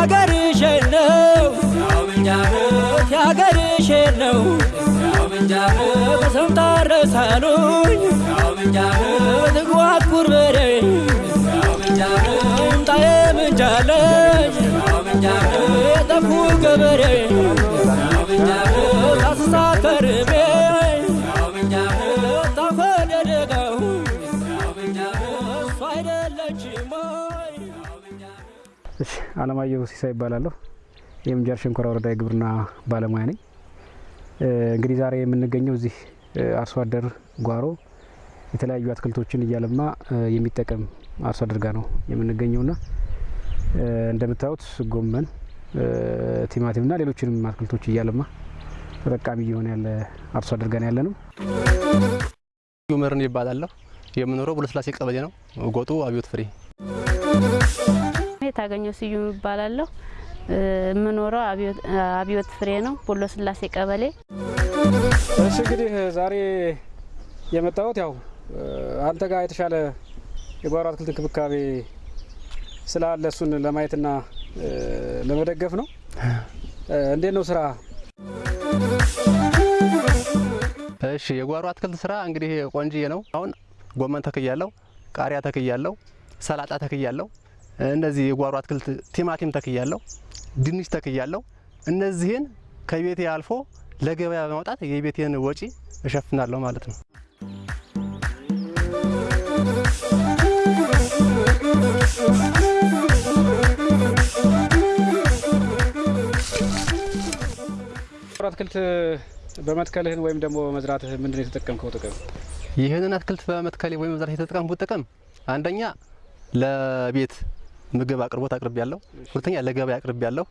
ያገርሽ ነው። ያገርሽ ነው። በሰምታ ረሳሉኝ ትጓጉር በሬ ምጣዬ ምንጃለች የጠፉ ገበሬ አለማየሁ ሲሳይ ይባላለሁ። የምንጃር ሸንኮራ ወረዳ የግብርና ባለሙያ ነኝ። እንግዲህ ዛሬ የምንገኘው እዚህ አርሶ አደር ጓሮ የተለያዩ አትክልቶችን እያለማ የሚጠቀም አርሶ አደር ጋር ነው የምንገኘውና እንደምታዩት ጎመን፣ ቲማቲምና ሌሎችንም አትክልቶች እያለማ ተጠቃሚ እየሆነ ያለ አርሶ አደር ጋር ነው ያለ ነው። መርን ይባላለሁ። የምኖረው ቡለስላሴ ቀበሌ ነው። ጎጡ አብዮት ፍሬ የታገኘው ስዩም ይባላለሁ። የምኖረው አብዮት ፍሬ ነው፣ ቦሎ ስላሴ ቀበሌ። እሺ እንግዲህ ዛሬ የመጣሁት ያው አንተ ጋር የተሻለ የጓሮ አትክልት እንክብካቤ ስላለ እሱን ለማየትና ለመደገፍ ነው። እንዴት ነው ስራ? እሺ የጓሮ አትክልት ስራ እንግዲህ ቆንጅዬ ነው። አሁን ጎመን ተክያለሁ፣ ቃሪያ ተክያለሁ፣ ሰላጣ ተክያለሁ። እነዚህ የጓሮ አትክልት ቲማቲም ተክያለሁ፣ ድንች ተክያለሁ። እነዚህን ከቤቴ አልፎ ለገበያ በማውጣት የቤቴን ወጪ እሸፍናለሁ ማለት ነው። አትክልት በመትከልህን ወይም ደግሞ በመዝራትህ ምንድን ነው የተጠቀምከው ጥቅም? ይህንን አትክልት በመትከሌ ወይም መዝራት የተጠቀምኩት ጥቅም አንደኛ ለቤት ምግብ አቅርቦት አቅርብ ያለሁ፣ ሁለተኛ ለገበያ አቅርብ ያለሁ፣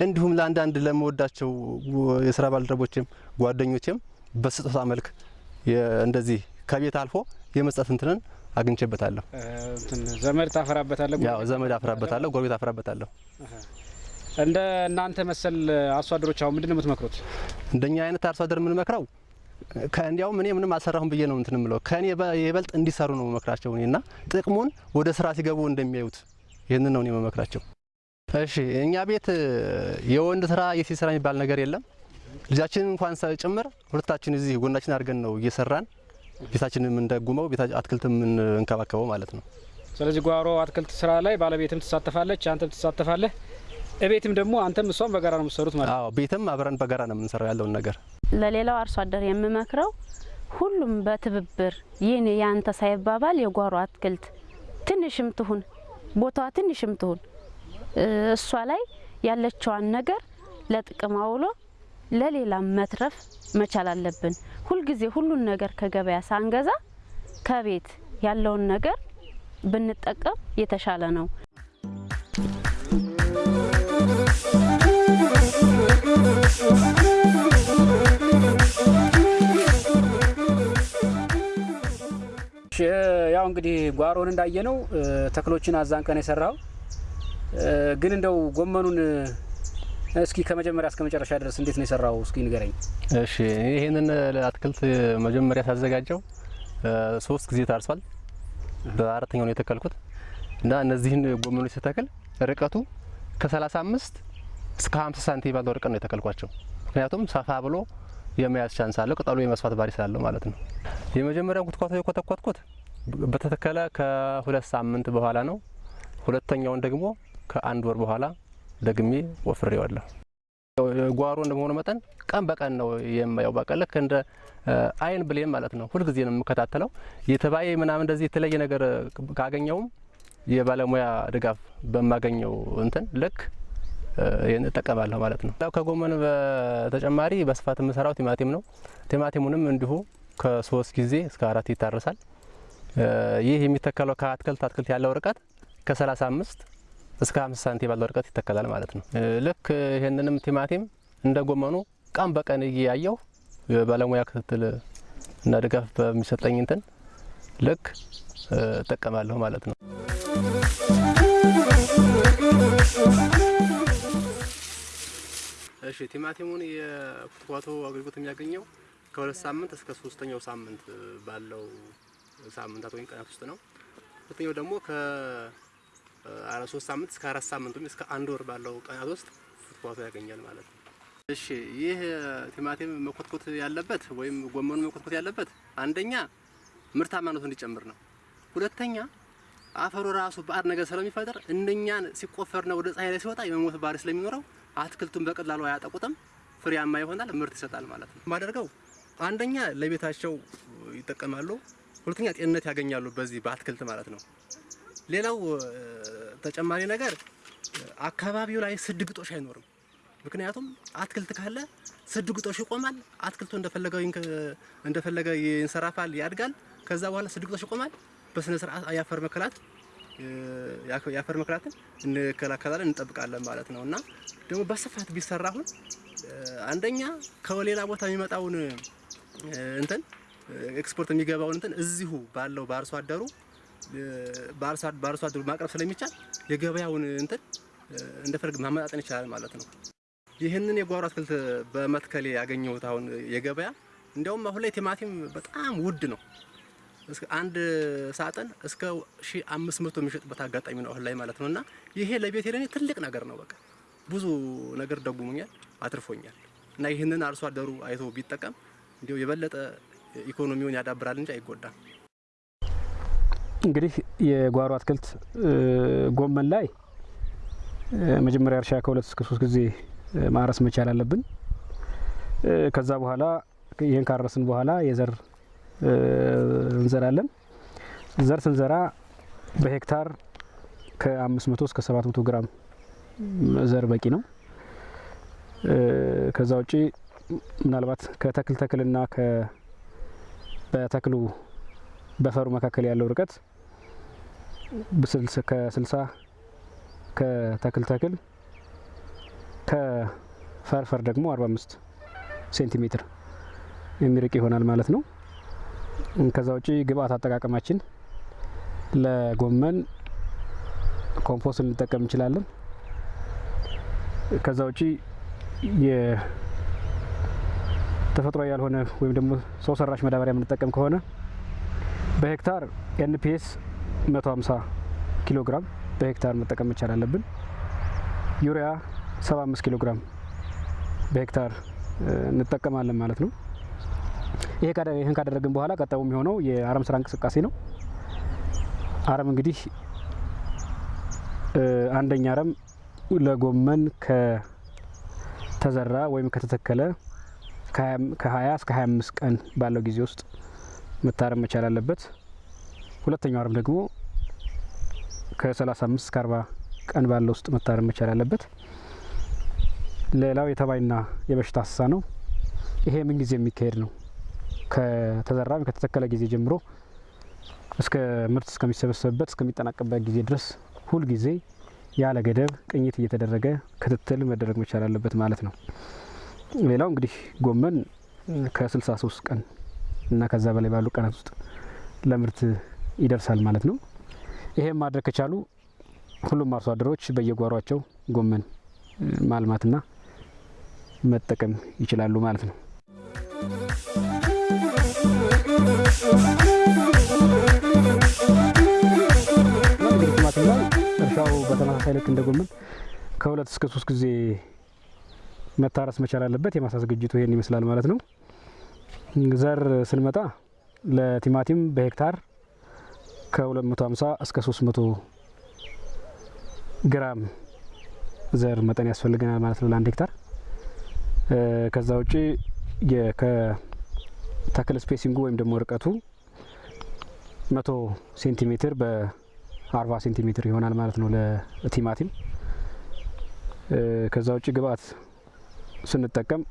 እንዲሁም ለአንዳንድ ለመወዳቸው የስራ ባልደረቦችም ጓደኞችም በስጦታ መልክ እንደዚህ ከቤት አልፎ የመስጠት እንትንን አግኝቼበታለሁ። ዘመድ ታፈራበታለህ? ያው ዘመድ አፍራበታለሁ፣ ጎረቤት አፍራበታለሁ። እንደ እናንተ መሰል አርሶ አደሮች አሁን ምንድን ነው የምትመክሩት? እንደኛ አይነት አርሶ አደር የምንመክረው ከእንዲያውም እኔ ምንም አልሰራሁም ብዬ ነው እንትን ምለው ከእኔ በ- የበልጥ እንዲሰሩ ነው መክራቸው እኔና ጥቅሙን ወደ ስራ ሲገቡ እንደሚያዩት ይህንን ነው እኔ መመክራቸው። እሺ እኛ ቤት የወንድ ስራ የሴት ስራ የሚባል ነገር የለም። ልጃችንን እንኳን ጭምር ሁለታችን እዚህ ጎናችን አድርገን ነው እየሰራን ቤታችንን የምንደጉመው አትክልት የምንንከባከበው ማለት ነው። ስለዚህ ጓሮ አትክልት ስራ ላይ ባለቤትም ትሳተፋለች፣ አንተም ትሳተፋለህ። እቤትም ደግሞ አንተም እሷም በጋራ ነው የምትሰሩት ማለት ነው። አዎ ቤትም አብረን በጋራ ነው የምንሰራው ያለውን ነገር ለሌላው አርሶ አደር የምመክረው ሁሉም በትብብር ይህን የአንተ ሳይባባል የጓሮ አትክልት ትንሽም ትሁን ቦታዋ ትንሽም ትሁን እሷ ላይ ያለችዋን ነገር ለጥቅም አውሎ ለሌላም መትረፍ መቻል አለብን። ሁልጊዜ ሁሉን ነገር ከገበያ ሳንገዛ ከቤት ያለውን ነገር ብንጠቀም የተሻለ ነው። እንግዲህ ጓሮን እንዳየነው ተክሎችን አዛንቀን የሰራው ግን እንደው ጎመኑን እስኪ ከመጀመሪያ እስከ መጨረሻ ድረስ እንዴት ነው የሰራው? እስኪ ንገረኝ። እሺ ይህንን አትክልት መጀመሪያ ሳዘጋጀው ሶስት ጊዜ ታርሷል። በአራተኛው ነው የተከልኩት እና እነዚህን ጎመኖች ስተክል ርቀቱ ከ35 እስከ 50 ሳንቲም ባለው ርቀት ነው የተከልኳቸው። ምክንያቱም ሰፋ ብሎ የመያዝ chance አለው፣ ቅጠሉ የመስፋት ባህሪ ስላለው ማለት ነው። የመጀመሪያውን ኩትኳቶ የኮተኮትኩት በተተከለ ከሁለት ሳምንት በኋላ ነው። ሁለተኛውን ደግሞ ከአንድ ወር በኋላ ደግሜ ወፍሬዋለሁ። ጓሮ እንደመሆኑ መጠን ቀን በቀን ነው የማየው። በቃ ልክ እንደ አይን ብሌን ማለት ነው። ሁልጊዜ ነው የምከታተለው። የተባየ ምናምን እንደዚህ የተለየ ነገር ካገኘውም የባለሙያ ድጋፍ በማገኘው እንትን ልክ እጠቀማለሁ ማለት ነው። ከጎመን በተጨማሪ በስፋት የምሰራው ቲማቲም ነው። ቲማቲሙንም እንዲሁ ከሶስት ጊዜ እስከ አራት ይታረሳል። ይህ የሚተከለው ከአትክልት አትክልት ያለው ርቀት ከ35 እስከ 50 ሳንቲም ባለው ርቀት ይተከላል ማለት ነው። ልክ ይህንንም ቲማቲም እንደ ጎመኑ ቀን በቀን እያየው የባለሙያ ክትትል እና ድጋፍ በሚሰጠኝ እንትን ልክ እጠቀማለሁ ማለት ነው። እሺ ቲማቲሙን የኩትኳቶ አገልግሎት የሚያገኘው ከሁለት ሳምንት እስከ ሶስተኛው ሳምንት ባለው ሳምንታት ወይም ቀናት ውስጥ ነው። ሁለተኛው ደግሞ ሶስት ሳምንት እስከ አራት ሳምንት ወይም እስከ አንድ ወር ባለው ቀናት ውስጥ ኩትኳቶ ያገኛል ማለት ነው። እሺ ይህ ቲማቲም መኮትኮት ያለበት ወይም ጎመኑ መኮትኮት ያለበት አንደኛ ምርታማነቱ እንዲጨምር ነው። ሁለተኛ አፈሩ ራሱ ባዕድ ነገር ስለሚፈጥር እንደኛን ሲቆፈርና ወደ ፀሐይ ላይ ሲወጣ የመሞት ባህሪ ስለሚኖረው አትክልቱን በቀላሉ አያጠቁትም፣ ፍሬያማ ይሆናል፣ ምርት ይሰጣል ማለት ነው። ማደርገው አንደኛ ለቤታቸው ይጠቀማሉ፣ ሁለተኛ ጤንነት ያገኛሉ በዚህ በአትክልት ማለት ነው። ሌላው ተጨማሪ ነገር አካባቢው ላይ ስድ ግጦሽ አይኖርም። ምክንያቱም አትክልት ካለ ስድ ግጦሽ ይቆማል። አትክልቱ እንደፈለገው እንደፈለገ ይንሰራፋል፣ ያድጋል። ከዛ በኋላ ስድ ግጦሽ ይቆማል። በስነ ስርዓት የአፈር መከላት የአፈር መከላትን እንከላከላለን እንጠብቃለን ማለት ነው። እና ደግሞ በስፋት ቢሰራ አሁን አንደኛ ከሌላ ቦታ የሚመጣውን እንትን ኤክስፖርት የሚገባውን እንትን እዚሁ ባለው በአርሶ አደሩ በአርሶ አደሩ ማቅረብ ስለሚቻል የገበያውን እንትን እንደፈለግ ማመጣጠን ይቻላል ማለት ነው። ይህንን የጓሮ አትክልት በመትከሌ ያገኘሁት አሁን የገበያ እንዲያውም አሁን ላይ ቲማቲም በጣም ውድ ነው። አንድ ሳጥን እስከ ሺ አምስት መቶ የሚሸጥበት አጋጣሚ ነው አሁን ላይ ማለት ነው። እና ይሄ ለቤት ለኔ ትልቅ ነገር ነው። በቃ ብዙ ነገር ደጉሞኛል፣ አትርፎኛል። እና ይህንን አርሶ አደሩ አይቶ ቢጠቀም እንዲሁ የበለጠ ኢኮኖሚውን ያዳብራል እንጂ አይጎዳም። እንግዲህ የጓሮ አትክልት ጎመን ላይ መጀመሪያ እርሻ ከሁለት እስከ ሶስት ጊዜ ማረስ መቻል አለብን። ከዛ በኋላ ይህን ካረስን በኋላ የዘር እንዘራለን። ዘር ስንዘራ በሄክታር ከ500 እስከ 700 ግራም ዘር በቂ ነው። ከዛ ውጪ ምናልባት ከተክል ተክልና በተክሉ በፈሩ መካከል ያለው ርቀት ከ60 ከተክል ተክል ከፈር ፈር ደግሞ 45 ሴንቲሜትር የሚርቅ ይሆናል ማለት ነው። ከዛ ውጪ ግብአት አጠቃቀማችን ለጎመን ኮምፖስት ልንጠቀም እንችላለን። ከዛ ውጪ የተፈጥሯዊ ያልሆነ ወይም ደግሞ ሰው ሰራሽ ማዳበሪያ የምንጠቀም ከሆነ በሄክታር NPS 150 ኪሎ ግራም በሄክታር መጠቀም መቻል አለብን። ዩሪያ 75 ኪሎ ግራም በሄክታር እንጠቀማለን ማለት ነው። ይህን ካደረግን በኋላ ቀጣዩ የሚሆነው የአረም ስራ እንቅስቃሴ ነው። አረም እንግዲህ አንደኛ አረም ለጎመን ከተዘራ ወይም ከተተከለ ከ20 እስከ 25 ቀን ባለው ጊዜ ውስጥ መታረም መቻል አለበት። ሁለተኛው አረም ደግሞ ከ35 እስከ 40 ቀን ባለው ውስጥ መታረም መቻል አለበት። ሌላው የተባይና የበሽታ አሰሳ ነው። ይሄ ምን ጊዜ የሚካሄድ ነው። ከተዘራ ከተተከለ ጊዜ ጀምሮ እስከ ምርት እስከሚሰበሰብበት እስከሚጠናቀበት ጊዜ ድረስ ሁል ጊዜ ያለ ገደብ ቅኝት እየተደረገ ክትትል መደረግ መቻል አለበት ማለት ነው። ሌላው እንግዲህ ጎመን ከ63 ቀን እና ከዛ በላይ ባሉ ቀናት ውስጥ ለምርት ይደርሳል ማለት ነው። ይሄም ማድረግ ከቻሉ ሁሉም አርሶ አደሮች በየጓሯቸው ጎመን ማልማትና መጠቀም ይችላሉ ማለት ነው። ቲማቲም ላይ እርሻው በተመሳሳይ ልክ እንደ ጎመን ከሁለት እስከ ሶስት ጊዜ መታረስ መቻል አለበት። የማሳ ዝግጅቱ ይሄን ይመስላል ማለት ነው። ዘር ስንመጣ ለቲማቲም በሄክታር ከ250 እስከ 300 ግራም ዘር መጠን ያስፈልገናል ማለት ነው ለአንድ ሄክታር። ከዛ ውጪ ከተክል spacing ኡ ወይም ደግሞ ርቀቱ መቶ ሴንቲሜትር በአርባ ሴንቲሜትር ይሆናል ማለት ነው ለቲማቲም። ከዛ ውጭ ግብአት ስንጠቀም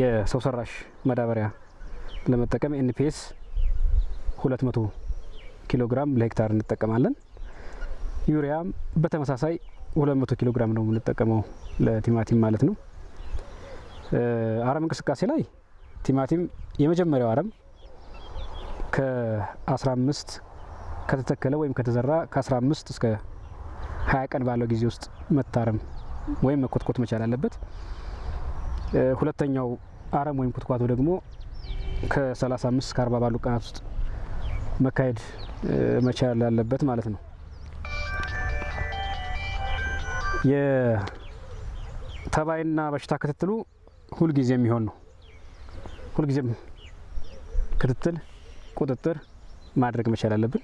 የሰው ሰራሽ ማዳበሪያ ለመጠቀም NPS 200 ኪሎ ግራም ለሄክታር እንጠቀማለን። ዩሪያም በተመሳሳይ 200 ኪሎ ግራም ነው የምንጠቀመው ለቲማቲም ማለት ነው። አረም እንቅስቃሴ ላይ ቲማቲም የመጀመሪያው አረም ከ15 ከተተከለ ወይም ከተዘራ ከ15 እስከ 20 ቀን ባለው ጊዜ ውስጥ መታረም ወይም መኮትኮት መቻል አለበት። ሁለተኛው አረም ወይም ኩትኳቶ ደግሞ ከ35 እስከ 40 ባሉ ቀናት ውስጥ መካሄድ መቻል አለበት ማለት ነው። የተባይና በሽታ ክትትሉ ሁልጊዜ የሚሆን ነው። ሁልጊዜም ክትትል፣ ቁጥጥር ማድረግ መቻል አለብን።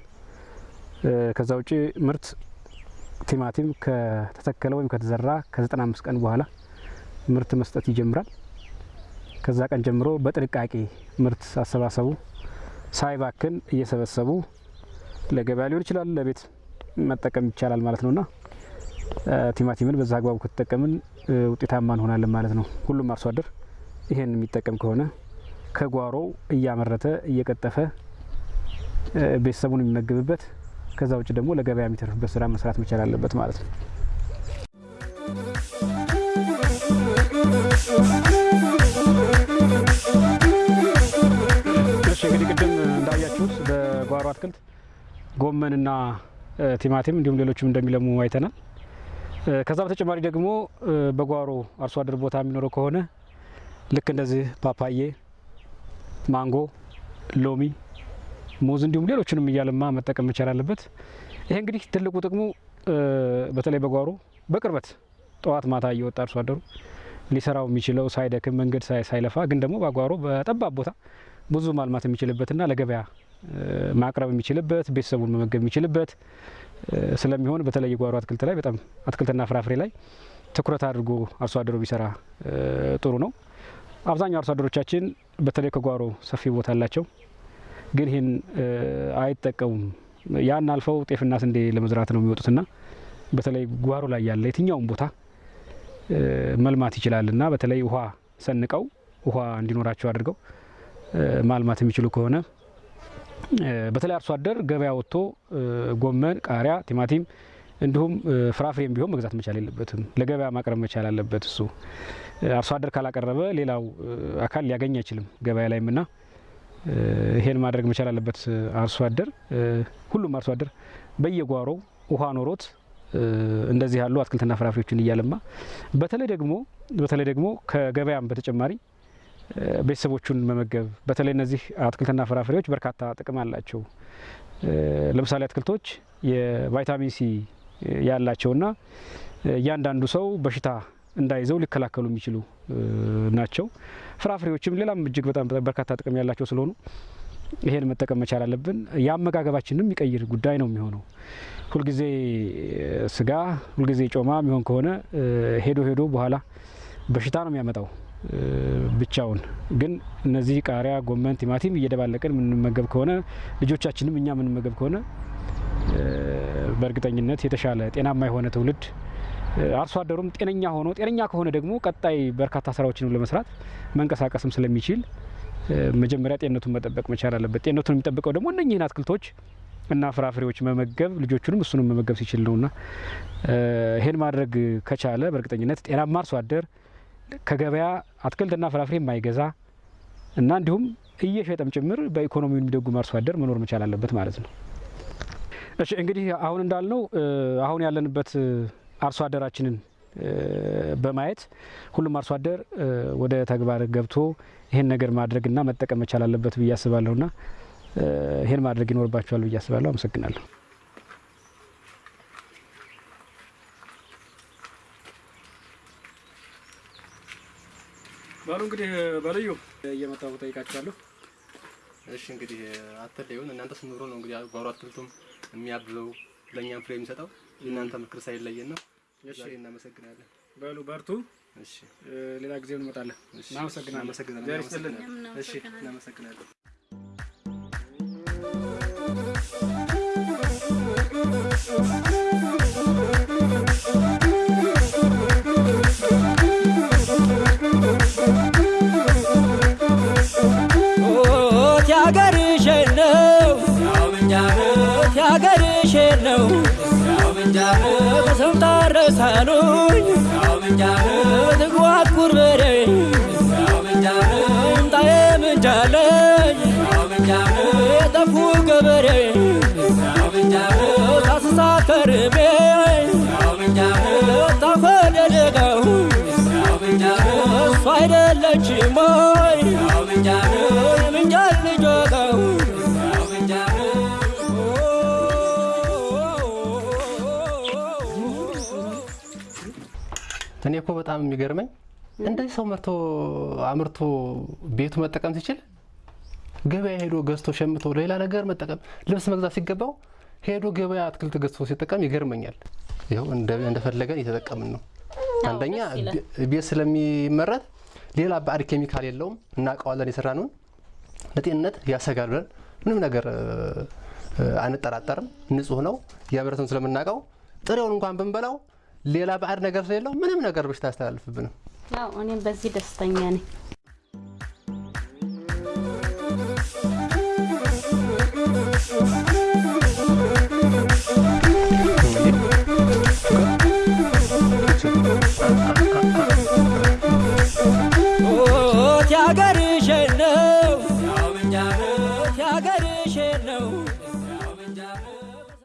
ከዛ ውጭ ምርት ቲማቲም ከተተከለ ወይም ከተዘራ ከ95 ቀን በኋላ ምርት መስጠት ይጀምራል። ከዛ ቀን ጀምሮ በጥንቃቄ ምርት አሰባሰቡ ሳይባክን እየሰበሰቡ ለገበያ ሊሆን ይችላል፣ ለቤት መጠቀም ይቻላል ማለት ነውና ቲማቲምን በዛ አግባቡ ከተጠቀምን ውጤታማ እንሆናለን ማለት ነው። ሁሉም አርሶ አደር ይሄን የሚጠቀም ከሆነ ከጓሮ እያመረተ እየቀጠፈ ቤተሰቡን የሚመግብበት ከዛ ውጭ ደግሞ ለገበያ የሚተርፍበት ስራ መስራት መቻል አለበት ማለት ነው። እንግዲህ ቅድም እንዳያችሁት በጓሮ አትክልት ጎመንና ቲማቲም እንዲሁም ሌሎችም እንደሚለሙ አይተናል። ከዛ በተጨማሪ ደግሞ በጓሮ አርሶ አደር ቦታ የሚኖረው ከሆነ ልክ እንደዚህ ፓፓዬ፣ ማንጎ፣ ሎሚ፣ ሙዝ እንዲሁም ሌሎችንም እያለማ መጠቀም መቻል አለበት። ይሄ እንግዲህ ትልቁ ጥቅሙ በተለይ በጓሮ በቅርበት ጠዋት ማታ እየወጣ አርሶ አደሩ ሊሰራው የሚችለው ሳይደክም መንገድ ሳይለፋ ግን ደግሞ በጓሮ በጠባብ ቦታ ብዙ ማልማት የሚችልበትና ለገበያ ማቅረብ የሚችልበት ቤተሰቡን መመገብ የሚችልበት ስለሚሆን በተለይ የጓሮ አትክልት ላይ በጣም አትክልትና ፍራፍሬ ላይ ትኩረት አድርጎ አርሶ አደሩ ቢሰራ ጥሩ ነው። አብዛኛው አርሶ አደሮቻችን በተለይ ከጓሮ ሰፊ ቦታ አላቸው፣ ግን ይህን አይጠቀሙም። ያን አልፈው ጤፍና ስንዴ ለመዝራት ነው የሚወጡትና በተለይ ጓሮ ላይ ያለ የትኛውም ቦታ መልማት ይችላልና በተለይ ውሃ ሰንቀው ውሃ እንዲኖራቸው አድርገው ማልማት የሚችሉ ከሆነ በተለይ አርሶ አደር ገበያ ወጥቶ ጎመን፣ ቃሪያ፣ ቲማቲም እንዲሁም ፍራፍሬም ቢሆን መግዛት መቻል የለበትም። ለገበያ ማቅረብ መቻል አለበት። እሱ አርሶ አደር ካላቀረበ ሌላው አካል ሊያገኝ አይችልም ገበያ ላይም ና ይሄን ማድረግ መቻል አለበት አርሶ አደር። ሁሉም አርሶ አደር በየጓሮው ውሃ ኖሮት እንደዚህ ያሉ አትክልትና ፍራፍሬዎችን እያለማ በተለይ ደግሞ በተለይ ደግሞ ከገበያም በተጨማሪ ቤተሰቦቹን መመገብ በተለይ እነዚህ አትክልትና ፍራፍሬዎች በርካታ ጥቅም አላቸው። ለምሳሌ አትክልቶች የቫይታሚን ሲ ያላቸውና እያንዳንዱ ሰው በሽታ እንዳይዘው ሊከላከሉ የሚችሉ ናቸው። ፍራፍሬዎችም ሌላም እጅግ በጣም በርካታ ጥቅም ያላቸው ስለሆኑ ይሄን መጠቀም መቻል አለብን። የአመጋገባችንም የሚቀይር ጉዳይ ነው የሚሆነው። ሁልጊዜ ስጋ፣ ሁልጊዜ ጮማ የሚሆን ከሆነ ሄዶ ሄዶ በኋላ በሽታ ነው የሚያመጣው ብቻውን። ግን እነዚህ ቃሪያ፣ ጎመን፣ ቲማቲም እየደባለቅን የምንመገብ ከሆነ ልጆቻችንም እኛ የምንመገብ ከሆነ በእርግጠኝነት የተሻለ ጤናማ የሆነ ትውልድ አርሶ አደሩም ጤነኛ ሆኖ ጤነኛ ከሆነ ደግሞ ቀጣይ በርካታ ስራዎችንም ለመስራት መንቀሳቀስም ስለሚችል መጀመሪያ ጤንነቱን መጠበቅ መቻል አለበት። ጤንነቱን የሚጠብቀው ደግሞ እነኚህን አትክልቶች እና ፍራፍሬዎች መመገብ ልጆቹንም እሱንም መመገብ ሲችል ነውና ይሄን ማድረግ ከቻለ በእርግጠኝነት ጤናማ አርሶ አደር ከገበያ አትክልትና ፍራፍሬ የማይገዛ እና እንዲሁም እየሸጠም ጭምር በኢኮኖሚውን የሚደጉም አርሶ አደር መኖር መቻል አለበት ማለት ነው። እሺ እንግዲህ አሁን እንዳልነው አሁን ያለንበት አርሶ አደራችንን በማየት ሁሉም አርሶ አደር ወደ ተግባር ገብቶ ይህን ነገር ማድረግና መጠቀም መቻል አለበት ብዬ አስባለሁና ይህን ማድረግ ይኖርባቸዋል ብዬ አስባለሁ። አመሰግናለሁ። ባሉ እንግዲህ በልዩ እየመጣሁ ጠይቃችኋለሁ። እሺ እንግዲህ አትለዩን እናንተ ስንኖሩ ነው እንግዲህ ጓሮ አትክልቱም የሚያብበው ለእኛም ፍሬ የሚሰጠው የእናንተ ምክር ሳይለየን ነው። ዛሬ እናመሰግናለን። በሉ በርቱ። እሺ ሌላ ጊዜ እንመጣለን። እሺ፣ እናመሰግናለን። እናመሰግናለን። እሺ እናመሰግናለን። ያገርሽን ነው በስም ታረሳሉኝ ትጓት ኩርበሬ ምጣዬ ምንጃለኝ የጠፉ ገበሬ ሳስሳት ከርሜ ታፈደደገው እሱ አይደለችም ወይ የምንጃር ልጅ እኔ እኮ በጣም የሚገርመኝ እንደዚህ ሰው መርቶ አምርቶ ቤቱ መጠቀም ሲችል ገበያ ሄዶ ገዝቶ ሸምቶ ሌላ ነገር መጠቀም ልብስ መግዛት ሲገባው ሄዶ ገበያ አትክልት ገዝቶ ሲጠቀም ይገርመኛል። ይኸው እንደ- እንደፈለገን እየተጠቀምን ነው። አንደኛ ቤት ስለሚመረት ሌላ ባዕድ ኬሚካል የለውም። እናውቀዋለን የሰራነውን ለጤንነት ያሰጋል ብለን ምንም ነገር አንጠራጠርም። ንጹህ ነው ያመረትን ስለምናውቀው ጥሬውን እንኳን ብንበላው ሌላ ባዕድ ነገር ስለሌለው ምንም ነገር በሽታ ያስተላልፍብንም። ያው እኔም በዚህ ደስተኛ ነኝ። ኦት ያገርሽ